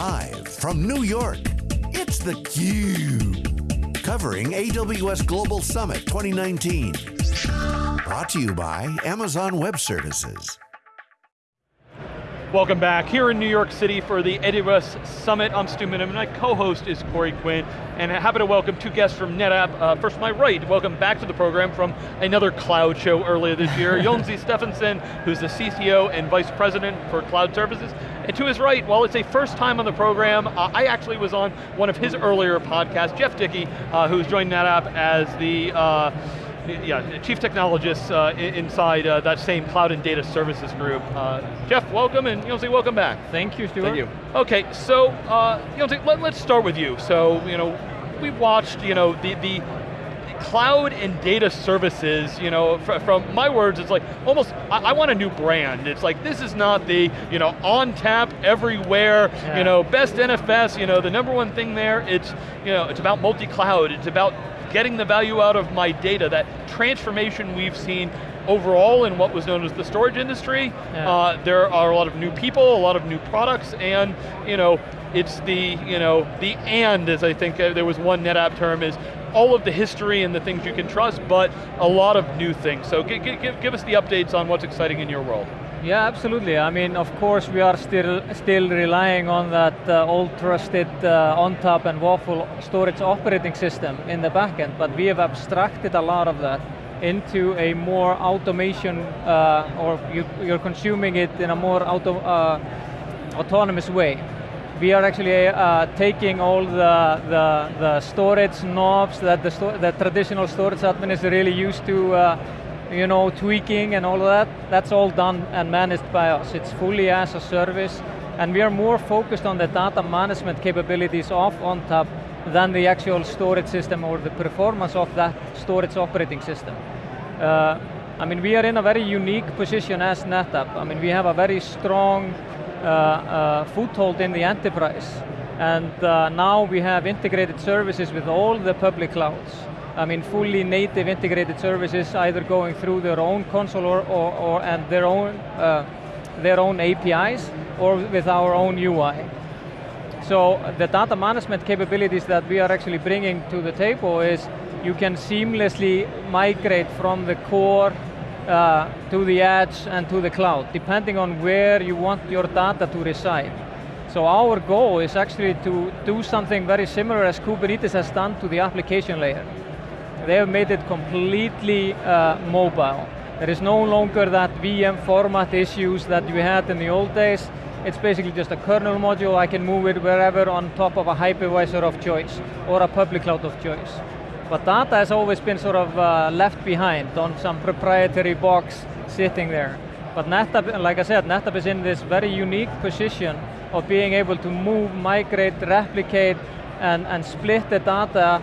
Live from New York, it's theCUBE. Covering AWS Global Summit 2019. Brought to you by Amazon Web Services. Welcome back here in New York City for the AWS Summit. I'm Stu Miniman, my co-host is Corey Quinn, and happy to welcome two guests from NetApp. Uh, first, my right, welcome back to the program from another cloud show earlier this year, Jonsi Stefansson, who's the CTO and Vice President for Cloud Services. And to his right, while it's a first time on the program, uh, I actually was on one of his earlier podcasts, Jeff Dickey, uh, who's joined NetApp as the uh, yeah, chief technologist uh, inside uh, that same cloud and data services group. Uh, Jeff, welcome, and Jonsi, welcome back. Thank you, Stuart. Thank you. Okay, so uh, Jonsi, let, us start with you. So, you know, we watched, you know, the, the cloud and data services, you know, fr from my words, it's like almost, I, I, want a new brand. It's like, this is not the, you know, ONTAP, everywhere, yeah. you know, best NFS, you know, the number one thing there, it's, you know, it's about multi-cloud, it's about getting the value out of my data, that transformation we've seen overall in what was known as the storage industry. Yeah. Uh, there are a lot of new people, a lot of new products, and you know, it's the, you know, the and, as I think uh, there was one NetApp term, is all of the history and the things you can trust, but a lot of new things. So give, give, give us the updates on what's exciting in your world. Yeah, absolutely. I mean, of course, we are still still relying on that uh, old trusted uh, ONTAP and WAFL storage operating system in the backend, but we have abstracted a lot of that into a more automation, uh, or you, are consuming it in a more auto, uh, autonomous way. We are actually uh, taking all the, the, the, storage knobs that the, sto the traditional storage admin is really used to uh, you know, tweaking and all of that, that's all done and managed by us. It's fully as a service, and we are more focused on the data management capabilities of ONTAP than the actual storage system or the performance of that storage operating system. Uh, I mean, we are in a very unique position as NetApp. I mean, we have a very strong foothold in the enterprise, and uh, now we have integrated services with all the public clouds. I mean, fully native integrated services either going through their own console or, or, or and their own, uh, their own APIs or with our own UI. So the data management capabilities that we are actually bringing to the table is you can seamlessly migrate from the core uh, to the edge and to the cloud, depending on where you want your data to reside. So our goal is actually to do something very similar as Kubernetes has done to the application layer. They have made it completely uh, mobile. There is no longer that VM format issues that we had in the old days. It's basically just a kernel module. I can move it wherever on top of a hypervisor of choice or a public cloud of choice. But data has always been sort of uh, left behind on some proprietary box sitting there. But NetApp, like I said, NetApp is in this very unique position of being able to move, migrate, replicate, and, and split the data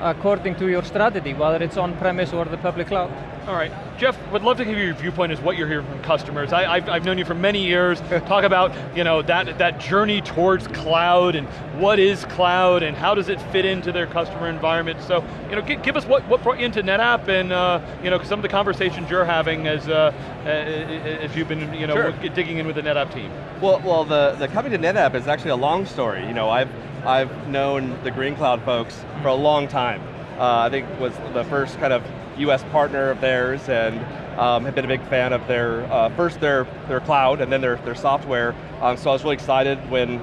according to your strategy, whether it's on-premise or the public cloud. All right, Jeff, would love to hear your viewpoint as what you're hearing from customers. I, have known you for many years, talk about you know, that, that journey towards cloud and what is cloud and how does it fit into their customer environment. So, you know, give, give us what, what brought you into NetApp and uh, you know, some of the conversations you're having as, uh, as you've been you know, sure. digging in with the NetApp team. Well, well the, the coming to NetApp is actually a long story. You know, I've, I've known the Greenqloud folks for a long time. Uh, I think was the first kind of US partner of theirs and um, have been a big fan of their, uh, first their, their cloud and then their, their software. Um, so I was really excited when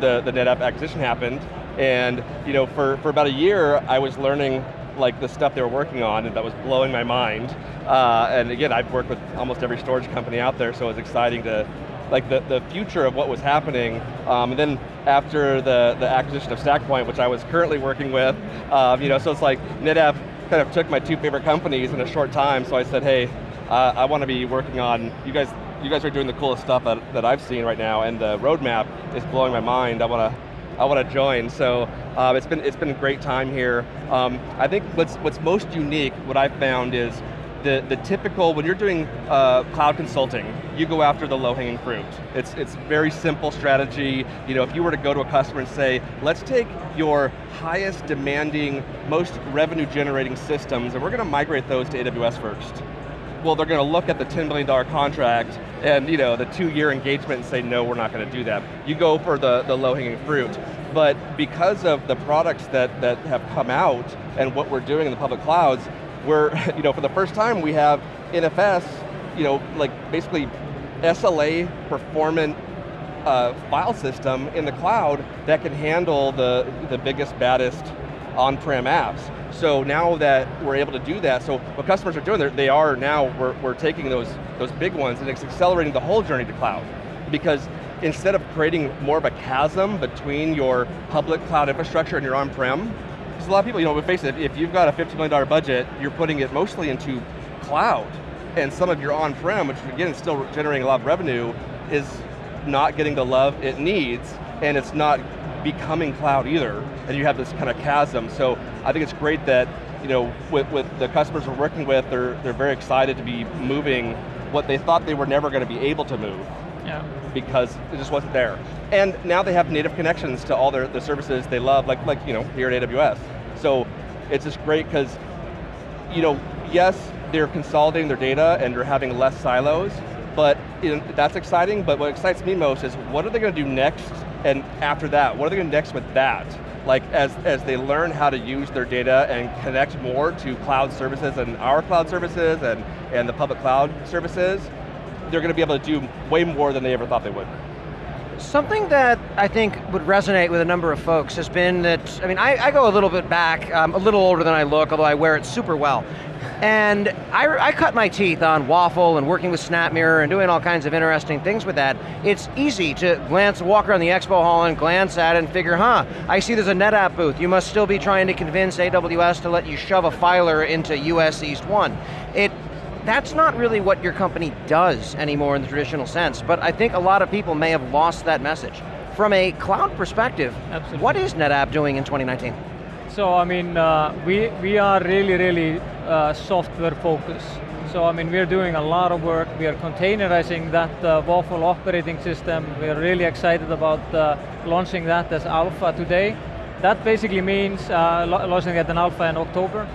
the, the NetApp acquisition happened. And you know, for, for about a year, I was learning like the stuff they were working on and that was blowing my mind. Uh, and again, I've worked with almost every storage company out there, so it was exciting to like the, the future of what was happening. Um, and then after the, the acquisition of StackPoint, which I was currently working with, um, you know, so it's like NetApp kind of took my two favorite companies in a short time, so I said, hey, uh, I want to be working on, you guys you guys are doing the coolest stuff that, that I've seen right now, and the roadmap is blowing my mind. I want to I want to join. So uh, it's been it's been a great time here. Um, I think what's what's most unique, what I've found is the, the typical, when you're doing uh, cloud consulting, you go after the low-hanging fruit. It's, it's very simple strategy. You know, if you were to go to a customer and say, let's take your highest demanding, most revenue generating systems and we're going to migrate those to AWS first. well, they're going to look at the $10 million contract and you know, the two-year engagement and say, no, we're not going to do that. You go for the, the low-hanging fruit. But because of the products that, that have come out and what we're doing in the public clouds, we're, you know, for the first time we have NFS, you know, like basically SLA performant uh, file system in the cloud that can handle the, the biggest, baddest on-prem apps. So now that we're able to do that, so what customers are doing, they are now, we're, we're taking those, those big ones and it's accelerating the whole journey to cloud. Because instead of creating more of a chasm between your public cloud infrastructure and your on-prem, a lot of people, you know, face it, if you've got a $50 million budget, you're putting it mostly into cloud. And some of your on-prem, which again is still generating a lot of revenue, is not getting the love it needs, and it's not becoming cloud either, and you have this kind of chasm. So I think it's great that you know, with, with the customers we're working with, they're, they're very excited to be moving what they thought they were never going to be able to move. Yeah. Because it just wasn't there. And now they have native connections to all their the services they love, like, like you know, here at AWS. So it's just great because, you know, yes, they're consolidating their data and they're having less silos, but that's exciting, but what excites me most is what are they going to do next and after that, what are they going to do next with that? Like as, as they learn how to use their data and connect more to cloud services and our cloud services and, and the public cloud services, they're going to be able to do way more than they ever thought they would. Something that I think would resonate with a number of folks has been that, I mean, I, I go a little bit back, I'm a little older than I look, although I wear it super well. And I, I, cut my teeth on WAFL and working with SnapMirror and doing all kinds of interesting things with that. It's easy to glance, walk around the expo hall and glance at it and figure, huh, I see there's a NetApp booth. You must still be trying to convince AWS to let you shove a filer into US East 1. It, that's not really what your company does anymore in the traditional sense, but I think a lot of people may have lost that message. From a cloud perspective, Absolutely. what is NetApp doing in 2019? So I mean, uh, we, we are really, really uh, software focused. So I mean, we're doing a lot of work. We are containerizing that uh, WAFL operating system. We're really excited about uh, launching that as alpha today. That basically means uh, launching it in alpha in October.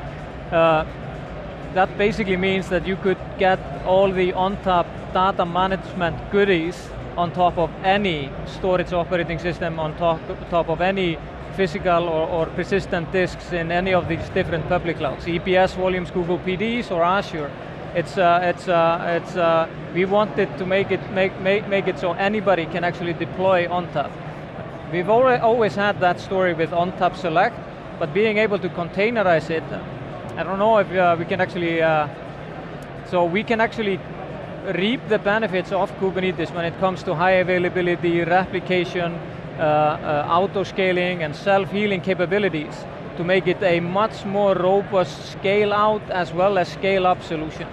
That basically means that you could get all the ONTAP data management goodies on top of any storage operating system, on top, top of any physical or, or, persistent disks in any of these different public clouds, EBS volumes, Google PDs, or Azure. It's, uh, it's, uh, it's, uh, we wanted to make it, make, make, make it so anybody can actually deploy ONTAP. We've always had that story with ONTAP Select, but being able to containerize it, I don't know if uh, we can actually, uh, so we can actually reap the benefits of Kubernetes when it comes to high availability, replication, uh, uh, auto-scaling and self-healing capabilities to make it a much more robust scale-out as well as scale-up solution.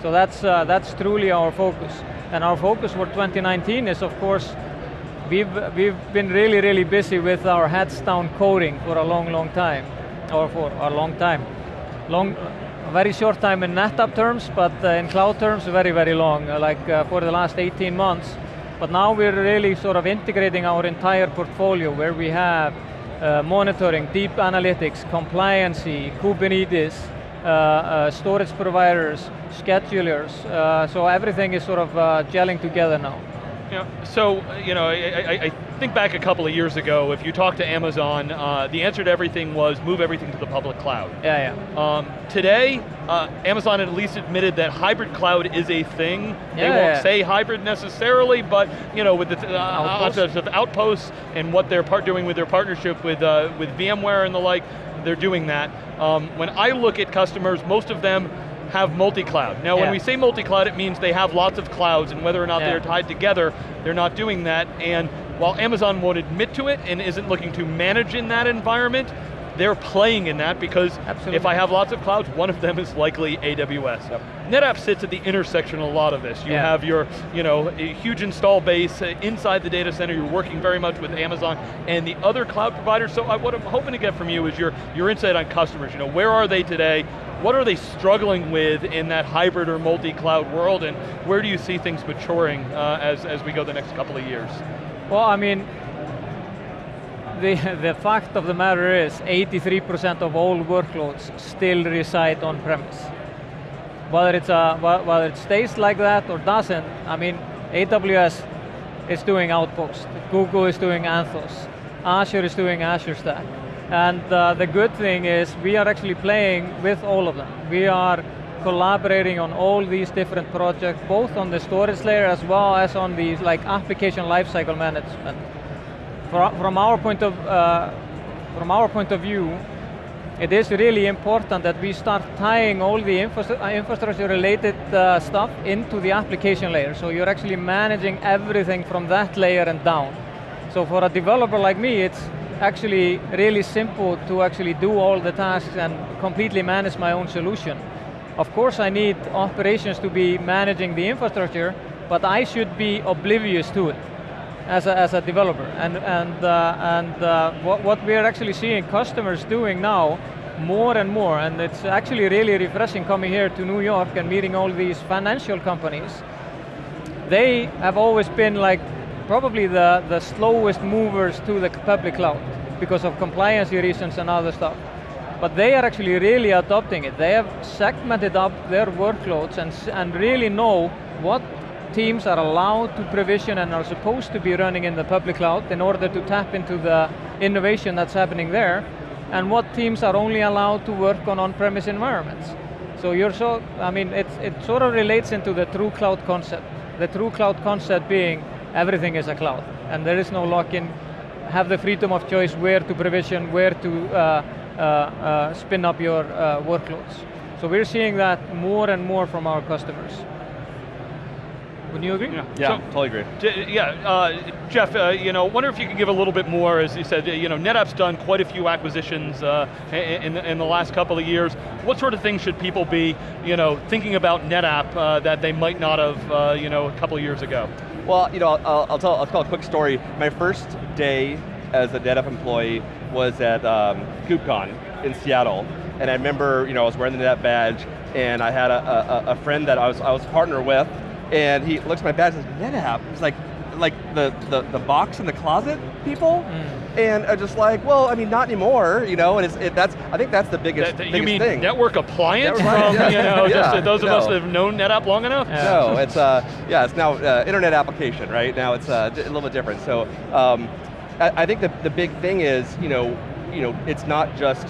So that's, uh, that's truly our focus. And our focus for 2019 is of course, we've, we've been really, really busy with our heads down coding for a long, long time, or for a long time. Long, very short time in NetApp terms, but uh, in cloud terms, very, very long, uh, like uh, for the last 18 months. But now we're really sort of integrating our entire portfolio where we have uh, monitoring, deep analytics, compliancy, Kubernetes, uh, uh, storage providers, schedulers. So everything is sort of gelling together now. Yeah. So, you know, I, I, I, think back a couple of years ago, if you talked to Amazon, uh, the answer to everything was move everything to the public cloud. Yeah, yeah. Um, today, uh, Amazon at least admitted that hybrid cloud is a thing. Yeah, they won't yeah. say hybrid necessarily, but you know, with the uh, outposts. of outposts and what they're part doing with their partnership with uh, with VMware and the like, they're doing that. Um, when I look at customers, most of them have multi-cloud. Now yeah. when we say multi-cloud, it means they have lots of clouds and whether or not yeah. they're tied together, they're not doing that. And while Amazon won't admit to it and isn't looking to manage in that environment, they're playing in that because Absolutely. if I have lots of clouds, one of them is likely AWS. Yep. NetApp sits at the intersection of a lot of this. You yeah. have your you know, huge install base uh, inside the data center, you're working very much with Amazon and the other cloud providers, so I, what I'm hoping to get from you is your, your insight on customers. You know, where are they today? What are they struggling with in that hybrid or multi-cloud world, and where do you see things maturing uh, as, as we go the next couple of years? Well, I mean, the, the fact of the matter is 83% of all workloads still reside on premise. Whether it's a, whether it stays like that or doesn't. I mean, AWS is doing Outpost, Google is doing Anthos, Azure is doing Azure Stack. And uh, the good thing is we are actually playing with all of them. We are collaborating on all these different projects, both on the storage layer as well as on the like application lifecycle management. From our point of uh, from our point of view, it is really important that we start tying all the uh, infrastructure related uh, stuff into the application layer. So you're actually managing everything from that layer and down. So for a developer like me, it's actually really simple to actually do all the tasks and completely manage my own solution. Of course I need operations to be managing the infrastructure, but I should be oblivious to it as a, as a developer. And, and, uh, and uh, what, what we're actually seeing customers doing now more and more, and it's actually really refreshing coming here to New York and meeting all these financial companies. They have always been like probably the, the slowest movers to the public cloud because of compliance reasons and other stuff. But they are actually really adopting it. They have segmented up their workloads and, and really know what teams are allowed to provision and are supposed to be running in the public cloud in order to tap into the innovation that's happening there, and what teams are only allowed to work on on-premise environments. So you're so, I mean, it, it sort of relates into the true cloud concept. The true cloud concept being everything is a cloud, and there is no lock-in, have the freedom of choice where to provision, where to uh, uh, uh, spin up your uh, workloads. So we're seeing that more and more from our customers. Would you agree? Yeah, yeah so, totally agree. yeah, uh, Jeff, uh, you know, wonder if you could give a little bit more, as you said, you know, NetApp's done quite a few acquisitions uh, in, in the last couple of years. What sort of things should people be, you know, thinking about NetApp uh, that they might not have, uh, you know, a couple of years ago? Well, you know, I'll, I'll, tell, I'll tell a quick story. My first day as a NetApp employee was at um, KubeCon in Seattle, and I remember, you know, I was wearing the NetApp badge, and I had a, a, a friend that I was, I was partner with, and he looks at my badge and says, NetApp. He's like, like the, the, the box in the closet people, mm. and I'm just like, well, I mean, not anymore, you know. And it's it, that's I think that's the biggest, that, biggest you mean thing. Network appliance from yeah. you know yeah. just those of no. us that have known NetApp long enough. Yeah. No, it's uh yeah, it's now uh, internet application, right? Now it's uh, a little bit different. So um, I, I think the the big thing is you know you know it's not just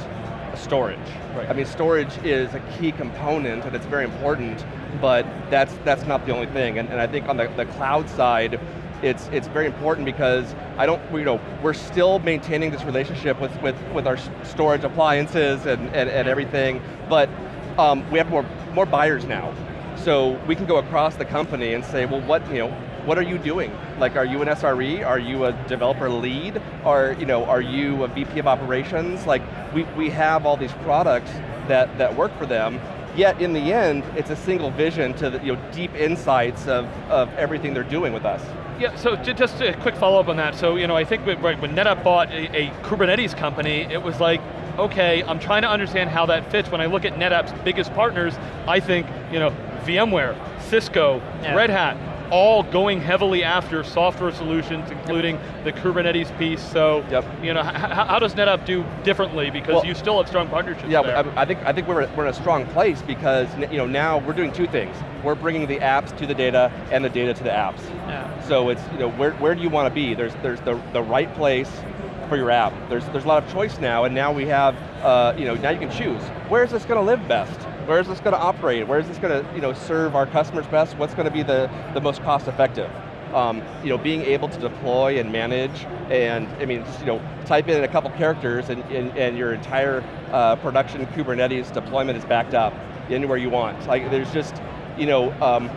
storage. Right. I mean, storage is a key component and it's very important, but that's that's not the only thing. And, and I think on the, the cloud side, it's it's very important because I don't, you know, we're still maintaining this relationship with, with, with our storage appliances and, and, and everything, but um, we have more, more buyers now. So we can go across the company and say, well, what, you know, what are you doing? Like, are you an SRE? Are you a developer lead? Are, you know, are you a VP of operations? Like, we, we have all these products that, that work for them, yet in the end, it's a single vision to the you know, deep insights of, of everything they're doing with us. Yeah, so just a quick follow-up on that. So, you know, I think when, when NetApp bought a, a Kubernetes company, it was like, okay, I'm trying to understand how that fits. When I look at NetApp's biggest partners, I think, you know, VMware, Cisco, yeah. Red Hat, all going heavily after software solutions, including yep. the Kubernetes piece. So, yep. you know, how does NetApp do differently? Because well, you still have strong partnerships. Yeah, there. I, I think I think we're we're in a strong place because you know now we're doing two things. We're bringing the apps to the data and the data to the apps. Yeah. So it's you know where where do you want to be? There's there's the the right place for your app. There's there's a lot of choice now, and now we have uh, you know now you can choose where is this going to live best. Where is this going to operate? Where is this going to you know, serve our customers best? What's going to be the, the most cost effective? Um, you know, being able to deploy and manage, and I mean, just you know, type in a couple characters, and, and, and your entire uh, production Kubernetes deployment is backed up anywhere you want. Like, there's just, you know, um,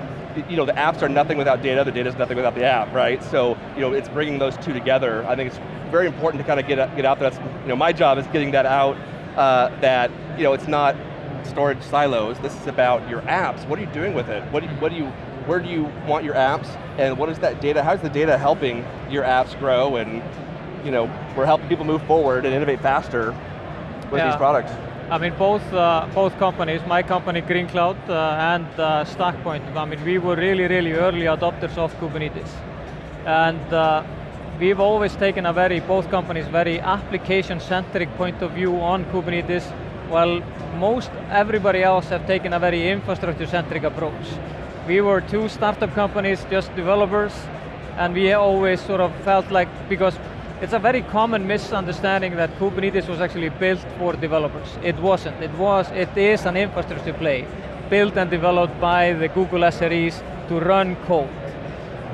you know, the apps are nothing without data, the data is nothing without the app, right? So, you know, it's bringing those two together. I think it's very important to kind of get, get out there. That's, you know, my job is getting that out, uh, that, you know, it's not storage silos. This is about your apps. What are you doing with it? What do you, what do you, where do you want your apps? And what is that data, how's the data helping your apps grow? And you know, we're helping people move forward and innovate faster with yeah. these products. I mean, both uh, both companies, my company Greenqloud uh, and uh, StackPoint, I mean, we were really, really early adopters of Kubernetes. And uh, we've always taken a very, both companies, very application-centric point of view on Kubernetes while most everybody else have taken a very infrastructure-centric approach. We were two startup companies, just developers, and we always sort of felt like, because it's a very common misunderstanding that Kubernetes was actually built for developers. It wasn't, it was, it is an infrastructure play, built and developed by the Google SREs to run code.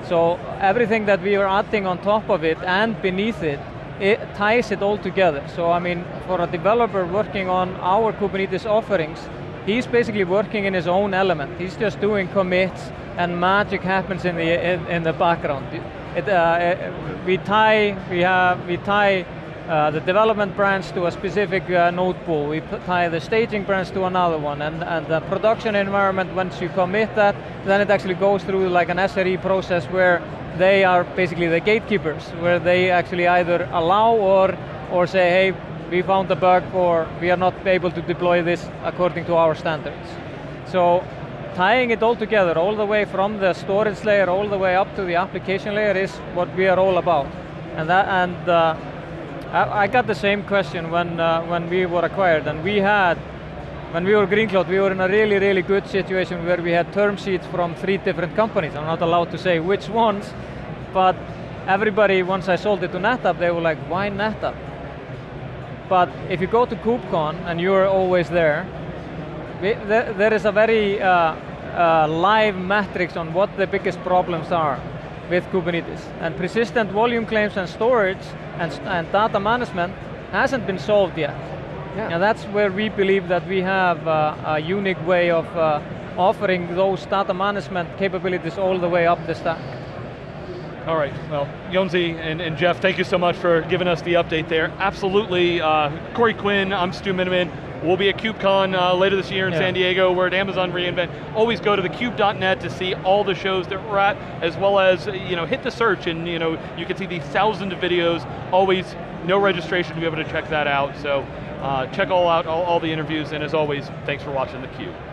So everything that we are adding on top of it and beneath it, it ties it all together. So I mean, for a developer working on our Kubernetes offerings, he's basically working in his own element. He's just doing commits and magic happens in the, in, in the background. It, uh, it, we tie, we have, we tie uh, the development branch to a specific uh, node pool. We tie the staging branch to another one, and, and the production environment, once you commit that, then it actually goes through like an SRE process where they are basically the gatekeepers, where they actually either allow or, or say, hey, we found a bug, or we are not able to deploy this according to our standards. So tying it all together, all the way from the storage layer, all the way up to the application layer is what we are all about. And, that, and uh, I, I, got the same question when, uh, when we were acquired, and we had, when we were Greenqloud, we were in a really, really good situation where we had term sheets from three different companies. I'm not allowed to say which ones, but everybody, once I sold it to NetApp, they were like, why NetApp? But if you go to KubeCon, and you're always there, we, there, there is a very uh, uh, live matrix on what the biggest problems are with Kubernetes. And persistent volume claims and storage and, and data management hasn't been solved yet. Yeah. And that's where we believe that we have uh, a unique way of uh, offering those data management capabilities all the way up the stack. All right, well, Jonsi and, and, Jeff, thank you so much for giving us the update there. Absolutely, uh, Corey Quinn, I'm Stu Miniman. We'll be at KubeCon uh, later this year in yeah. San Diego. We're at Amazon reInvent. Always go to thecube.net to see all the shows that we're at, as well as you know hit the search and you know you can see these thousands of videos. Always no registration to be able to check that out. So uh, check all out all, all the interviews, and as always, thanks for watching theCUBE.